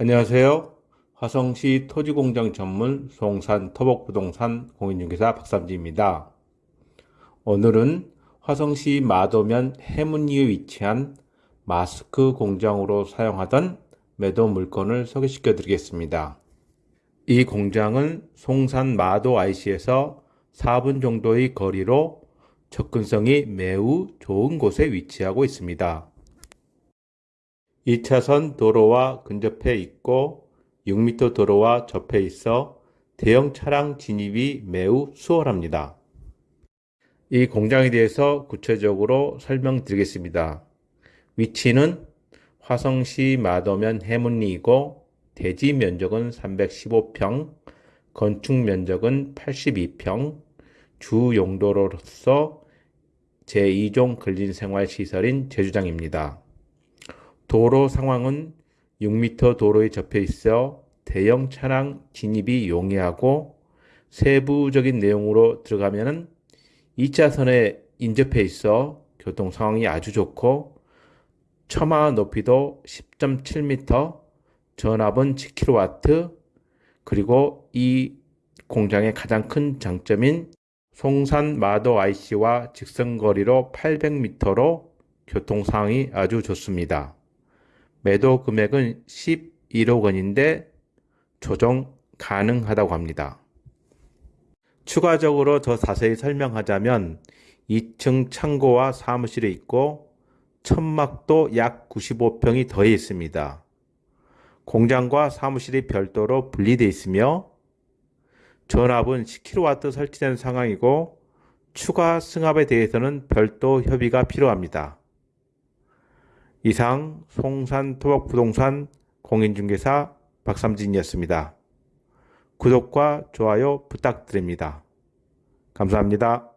안녕하세요. 화성시 토지공장 전문 송산 토목부동산 공인중개사 박삼지입니다. 오늘은 화성시 마도면 해문리에 위치한 마스크 공장으로 사용하던 매도 물건을 소개시켜 드리겠습니다. 이 공장은 송산 마도 IC에서 4분 정도의 거리로 접근성이 매우 좋은 곳에 위치하고 있습니다. 2차선 도로와 근접해 있고 6m 도로와 접해 있어 대형 차량 진입이 매우 수월합니다. 이 공장에 대해서 구체적으로 설명드리겠습니다. 위치는 화성시 마도면 해문리이고 대지 면적은 315평, 건축 면적은 82평, 주 용도로서 제2종 근린생활시설인 제주장입니다. 도로 상황은 6m 도로에 접해 있어 대형 차량 진입이 용이하고 세부적인 내용으로 들어가면 2차선에 인접해 있어 교통 상황이 아주 좋고 처마 높이도 10.7m, 전압은 10kW, 그리고 이 공장의 가장 큰 장점인 송산 마도 IC와 직선거리로 800m로 교통 상황이 아주 좋습니다. 매도 금액은 11억 원인데 조정 가능하다고 합니다. 추가적으로 더 자세히 설명하자면 2층 창고와 사무실이 있고 천막도 약 95평이 더해 있습니다. 공장과 사무실이 별도로 분리되어 있으며 전압은 10kW 설치된 상황이고 추가 승합에 대해서는 별도 협의가 필요합니다. 이상 송산 토박부동산 공인중개사 박삼진이었습니다. 구독과 좋아요 부탁드립니다. 감사합니다.